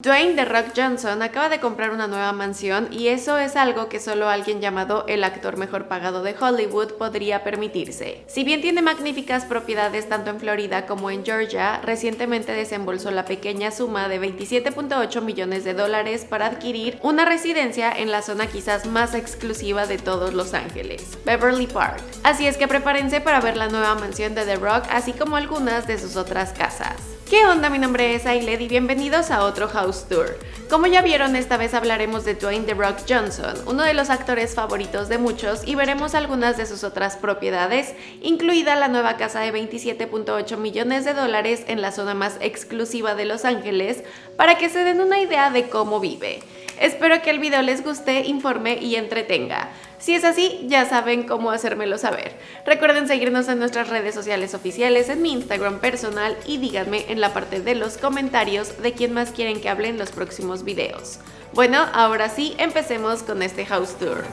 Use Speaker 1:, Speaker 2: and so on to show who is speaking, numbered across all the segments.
Speaker 1: Dwayne The Rock Johnson acaba de comprar una nueva mansión y eso es algo que solo alguien llamado el actor mejor pagado de Hollywood podría permitirse. Si bien tiene magníficas propiedades tanto en Florida como en Georgia, recientemente desembolsó la pequeña suma de 27.8 millones de dólares para adquirir una residencia en la zona quizás más exclusiva de todos Los Ángeles, Beverly Park. Así es que prepárense para ver la nueva mansión de The Rock así como algunas de sus otras casas. ¿Qué onda? Mi nombre es Ailed y bienvenidos a otro House Tour. Como ya vieron, esta vez hablaremos de Dwayne The Rock Johnson, uno de los actores favoritos de muchos y veremos algunas de sus otras propiedades, incluida la nueva casa de 27.8 millones de dólares en la zona más exclusiva de Los Ángeles, para que se den una idea de cómo vive. Espero que el video les guste, informe y entretenga. Si es así, ya saben cómo hacérmelo saber. Recuerden seguirnos en nuestras redes sociales oficiales, en mi Instagram personal y díganme en la parte de los comentarios de quién más quieren que hable en los próximos videos. Bueno, ahora sí, empecemos con este house tour.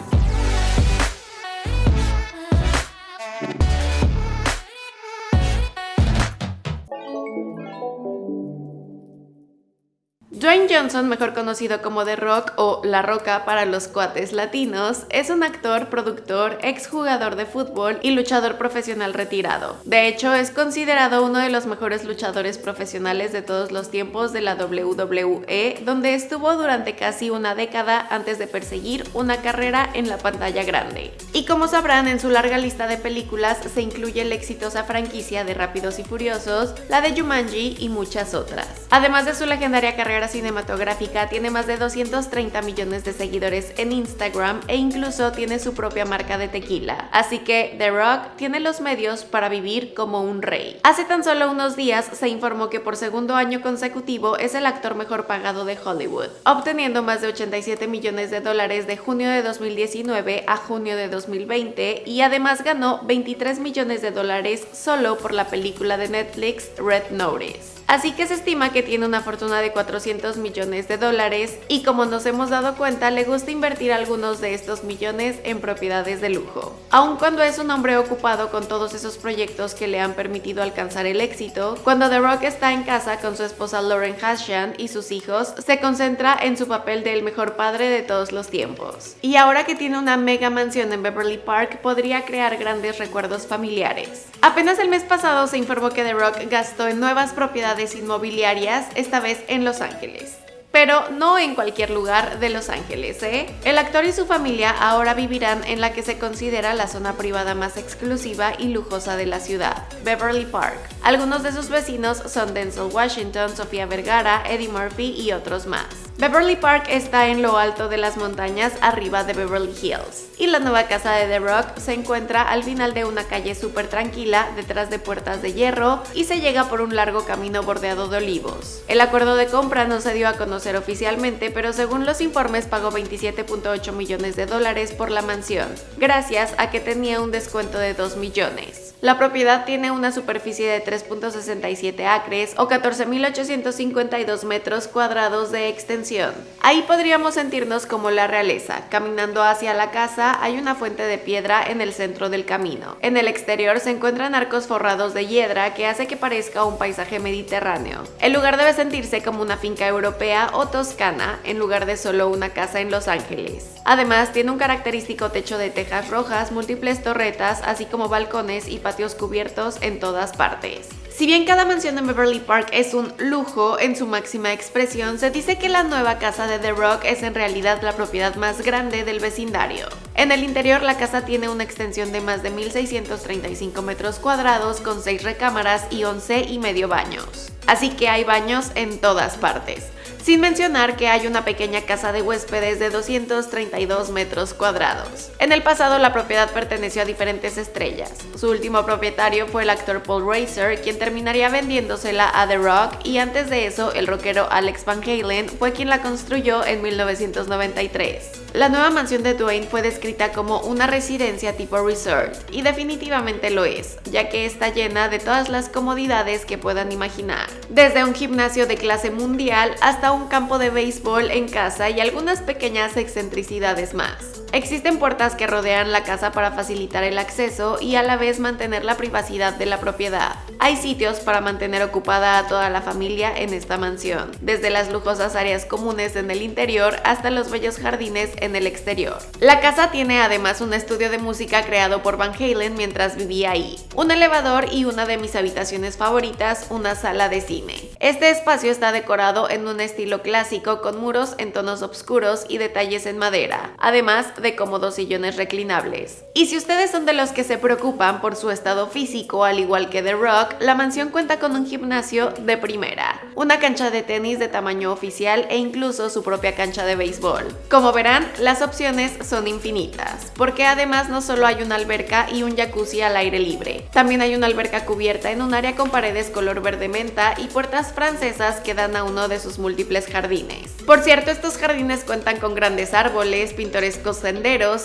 Speaker 1: Dwayne Johnson, mejor conocido como The Rock o La Roca para los cuates latinos, es un actor, productor, exjugador de fútbol y luchador profesional retirado. De hecho, es considerado uno de los mejores luchadores profesionales de todos los tiempos de la WWE, donde estuvo durante casi una década antes de perseguir una carrera en la pantalla grande. Y como sabrán, en su larga lista de películas se incluye la exitosa franquicia de Rápidos y Furiosos, la de Jumanji y muchas otras. Además de su legendaria carrera cinematográfica, tiene más de 230 millones de seguidores en Instagram e incluso tiene su propia marca de tequila. Así que The Rock tiene los medios para vivir como un rey. Hace tan solo unos días se informó que por segundo año consecutivo es el actor mejor pagado de Hollywood, obteniendo más de 87 millones de dólares de junio de 2019 a junio de 2020 y además ganó 23 millones de dólares solo por la película de Netflix Red Notice. Así que se estima que tiene una fortuna de 400 millones de dólares y como nos hemos dado cuenta le gusta invertir algunos de estos millones en propiedades de lujo. Aun cuando es un hombre ocupado con todos esos proyectos que le han permitido alcanzar el éxito, cuando The Rock está en casa con su esposa Lauren Hashan y sus hijos, se concentra en su papel del mejor padre de todos los tiempos. Y ahora que tiene una mega mansión en Beverly Park, podría crear grandes recuerdos familiares. Apenas el mes pasado se informó que The Rock gastó en nuevas propiedades inmobiliarias, esta vez en Los Ángeles pero no en cualquier lugar de Los Ángeles, ¿eh? El actor y su familia ahora vivirán en la que se considera la zona privada más exclusiva y lujosa de la ciudad, Beverly Park. Algunos de sus vecinos son Denzel Washington, Sofía Vergara, Eddie Murphy y otros más. Beverly Park está en lo alto de las montañas arriba de Beverly Hills y la nueva casa de The Rock se encuentra al final de una calle súper tranquila detrás de puertas de hierro y se llega por un largo camino bordeado de olivos. El acuerdo de compra no se dio a conocer oficialmente pero según los informes pagó 27.8 millones de dólares por la mansión, gracias a que tenía un descuento de 2 millones. La propiedad tiene una superficie de 3.67 acres o 14.852 metros cuadrados de extensión. Ahí podríamos sentirnos como la realeza. Caminando hacia la casa hay una fuente de piedra en el centro del camino. En el exterior se encuentran arcos forrados de hiedra que hace que parezca un paisaje mediterráneo. El lugar debe sentirse como una finca europea o toscana en lugar de solo una casa en Los Ángeles. Además tiene un característico techo de tejas rojas, múltiples torretas, así como balcones y patios cubiertos en todas partes. Si bien cada mansión en Beverly Park es un lujo en su máxima expresión, se dice que la nueva casa de The Rock es en realidad la propiedad más grande del vecindario. En el interior la casa tiene una extensión de más de 1.635 metros cuadrados con 6 recámaras y 11 y medio baños. Así que hay baños en todas partes sin mencionar que hay una pequeña casa de huéspedes de 232 metros cuadrados. En el pasado la propiedad perteneció a diferentes estrellas. Su último propietario fue el actor Paul Racer, quien terminaría vendiéndosela a The Rock y antes de eso el rockero Alex Van Halen fue quien la construyó en 1993. La nueva mansión de Dwayne fue descrita como una residencia tipo resort, y definitivamente lo es, ya que está llena de todas las comodidades que puedan imaginar. Desde un gimnasio de clase mundial hasta un campo de béisbol en casa y algunas pequeñas excentricidades más. Existen puertas que rodean la casa para facilitar el acceso y a la vez mantener la privacidad de la propiedad. Hay sitios para mantener ocupada a toda la familia en esta mansión, desde las lujosas áreas comunes en el interior hasta los bellos jardines en el exterior. La casa tiene además un estudio de música creado por Van Halen mientras vivía ahí, un elevador y una de mis habitaciones favoritas, una sala de cine. Este espacio está decorado en un estilo clásico con muros en tonos oscuros y detalles en madera, además de cómodos sillones reclinables. Y si ustedes son de los que se preocupan por su estado físico, al igual que The Rock, la mansión cuenta con un gimnasio de primera, una cancha de tenis de tamaño oficial e incluso su propia cancha de béisbol. Como verán, las opciones son infinitas, porque además no solo hay una alberca y un jacuzzi al aire libre, también hay una alberca cubierta en un área con paredes color verde menta y puertas francesas que dan a uno de sus múltiples jardines. Por cierto, estos jardines cuentan con grandes árboles, pintorescos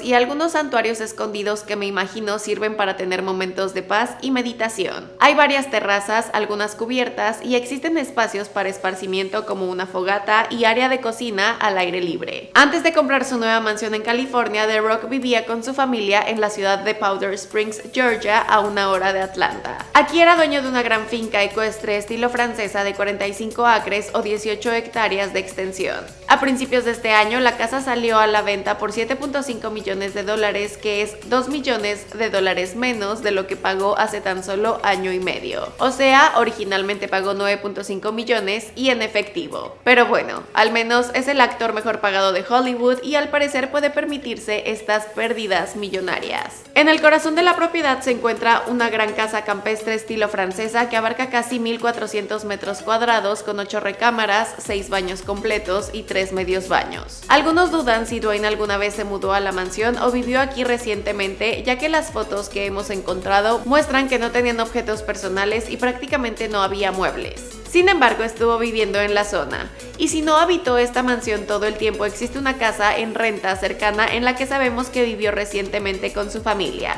Speaker 1: y algunos santuarios escondidos que me imagino sirven para tener momentos de paz y meditación. Hay varias terrazas, algunas cubiertas y existen espacios para esparcimiento como una fogata y área de cocina al aire libre. Antes de comprar su nueva mansión en California, The Rock vivía con su familia en la ciudad de Powder Springs, Georgia, a una hora de Atlanta. Aquí era dueño de una gran finca ecuestre estilo francesa de 45 acres o 18 hectáreas de extensión. A principios de este año, la casa salió a la venta por 7.5 millones de dólares, que es 2 millones de dólares menos de lo que pagó hace tan solo año y medio. O sea, originalmente pagó 9.5 millones y en efectivo. Pero bueno, al menos es el actor mejor pagado de Hollywood y al parecer puede permitirse estas pérdidas millonarias. En el corazón de la propiedad se encuentra una gran casa campestre estilo francesa que abarca casi 1.400 metros cuadrados con 8 recámaras, 6 baños completos y 3 medios baños. Algunos dudan si Dwayne alguna vez se mudó a la mansión o vivió aquí recientemente, ya que las fotos que hemos encontrado muestran que no tenían objetos personales y prácticamente no había muebles. Sin embargo, estuvo viviendo en la zona. Y si no habitó esta mansión todo el tiempo, existe una casa en renta cercana en la que sabemos que vivió recientemente con su familia.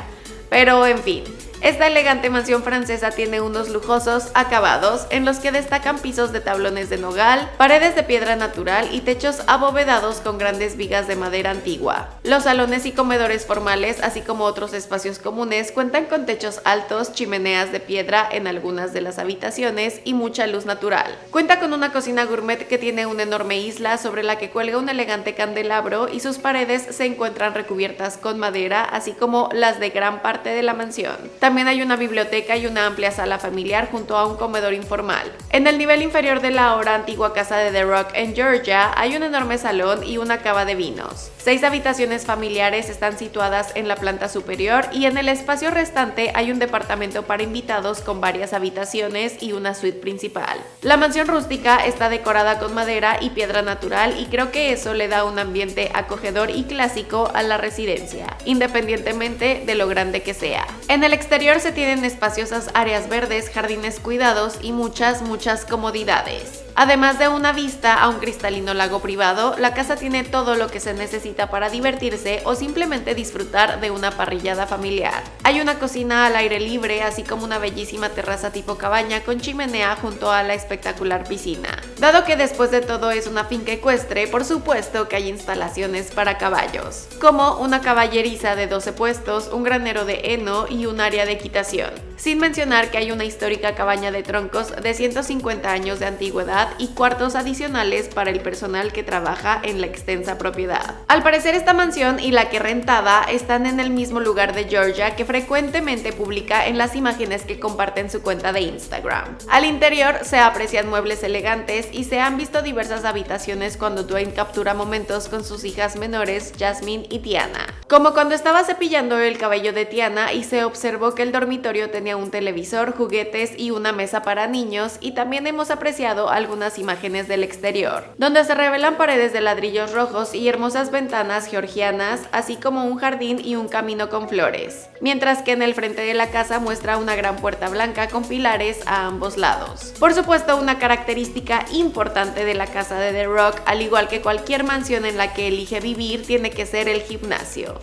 Speaker 1: Pero en fin, esta elegante mansión francesa tiene unos lujosos acabados en los que destacan pisos de tablones de nogal, paredes de piedra natural y techos abovedados con grandes vigas de madera antigua. Los salones y comedores formales, así como otros espacios comunes, cuentan con techos altos, chimeneas de piedra en algunas de las habitaciones y mucha luz natural. Cuenta con una cocina gourmet que tiene una enorme isla sobre la que cuelga un elegante candelabro y sus paredes se encuentran recubiertas con madera, así como las de gran parte de la mansión. Hay una biblioteca y una amplia sala familiar junto a un comedor informal. En el nivel inferior de la ahora antigua casa de The Rock en Georgia hay un enorme salón y una cava de vinos. Seis habitaciones familiares están situadas en la planta superior y en el espacio restante hay un departamento para invitados con varias habitaciones y una suite principal. La mansión rústica está decorada con madera y piedra natural y creo que eso le da un ambiente acogedor y clásico a la residencia, independientemente de lo grande que sea. En el exterior se tienen espaciosas áreas verdes, jardines cuidados y muchas, muchas comodidades. Además de una vista a un cristalino lago privado, la casa tiene todo lo que se necesita para divertirse o simplemente disfrutar de una parrillada familiar. Hay una cocina al aire libre, así como una bellísima terraza tipo cabaña con chimenea junto a la espectacular piscina. Dado que después de todo es una finca ecuestre, por supuesto que hay instalaciones para caballos, como una caballeriza de 12 puestos, un granero de heno y un área de equitación. Sin mencionar que hay una histórica cabaña de troncos de 150 años de antigüedad y cuartos adicionales para el personal que trabaja en la extensa propiedad. Al parecer esta mansión y la que rentada están en el mismo lugar de Georgia que frecuentemente publica en las imágenes que comparte en su cuenta de Instagram. Al interior se aprecian muebles elegantes y se han visto diversas habitaciones cuando Dwayne captura momentos con sus hijas menores Jasmine y Tiana. Como cuando estaba cepillando el cabello de Tiana y se observó que el dormitorio tenía un televisor, juguetes y una mesa para niños y también hemos apreciado algo unas imágenes del exterior, donde se revelan paredes de ladrillos rojos y hermosas ventanas georgianas, así como un jardín y un camino con flores, mientras que en el frente de la casa muestra una gran puerta blanca con pilares a ambos lados. Por supuesto, una característica importante de la casa de The Rock, al igual que cualquier mansión en la que elige vivir, tiene que ser el gimnasio.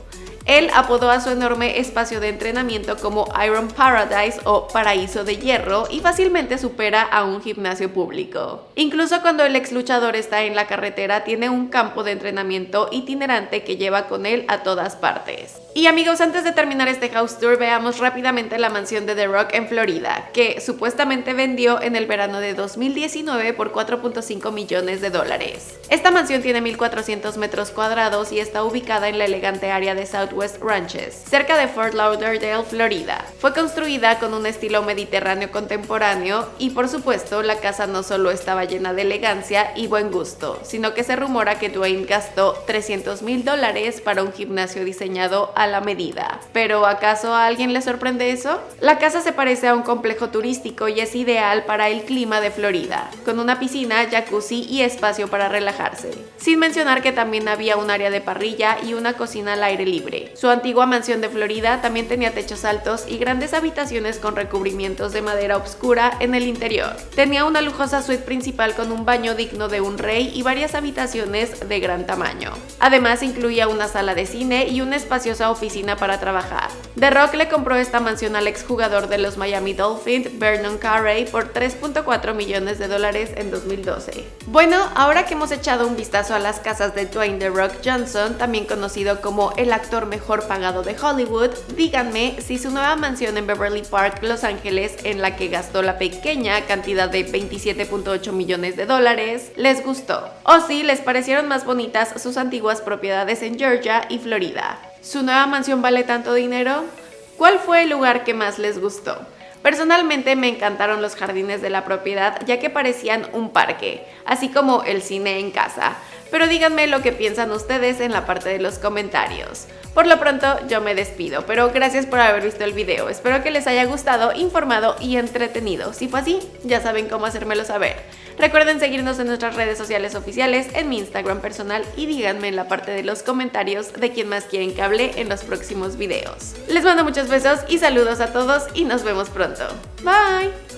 Speaker 1: Él apodó a su enorme espacio de entrenamiento como Iron Paradise o Paraíso de Hierro y fácilmente supera a un gimnasio público. Incluso cuando el ex luchador está en la carretera, tiene un campo de entrenamiento itinerante que lleva con él a todas partes. Y amigos, antes de terminar este house tour, veamos rápidamente la mansión de The Rock en Florida, que supuestamente vendió en el verano de 2019 por 4.5 millones de dólares. Esta mansión tiene 1.400 metros cuadrados y está ubicada en la elegante área de Southwest Ranches, cerca de Fort Lauderdale, Florida. Fue construida con un estilo mediterráneo contemporáneo y por supuesto la casa no solo estaba llena de elegancia y buen gusto, sino que se rumora que Dwayne gastó 300 mil dólares para un gimnasio diseñado a la medida. ¿Pero acaso a alguien le sorprende eso? La casa se parece a un complejo turístico y es ideal para el clima de Florida, con una piscina, jacuzzi y espacio para relajarse. Sin mencionar que también había un área de parrilla y una cocina al aire libre. Su antigua mansión de Florida también tenía techos altos y grandes habitaciones con recubrimientos de madera oscura en el interior. Tenía una lujosa suite principal con un baño digno de un rey y varias habitaciones de gran tamaño. Además incluía una sala de cine y una espaciosa oficina para trabajar. The Rock le compró esta mansión al exjugador de los Miami Dolphins, Vernon Carey, por 3.4 millones de dólares en 2012. Bueno, ahora que hemos echado un vistazo a las casas de Dwayne The Rock Johnson, también conocido como el actor mejor pagado de Hollywood, díganme si su nueva mansión en Beverly Park, Los Ángeles, en la que gastó la pequeña cantidad de 27.8 millones de dólares, les gustó. O si les parecieron más bonitas sus antiguas propiedades en Georgia y Florida. ¿Su nueva mansión vale tanto dinero? ¿Cuál fue el lugar que más les gustó? Personalmente me encantaron los jardines de la propiedad ya que parecían un parque, así como el cine en casa. Pero díganme lo que piensan ustedes en la parte de los comentarios. Por lo pronto yo me despido, pero gracias por haber visto el video. Espero que les haya gustado, informado y entretenido. Si fue así, ya saben cómo hacérmelo saber. Recuerden seguirnos en nuestras redes sociales oficiales, en mi Instagram personal y díganme en la parte de los comentarios de quién más quieren que hable en los próximos videos. Les mando muchos besos y saludos a todos y nos vemos pronto. Bye!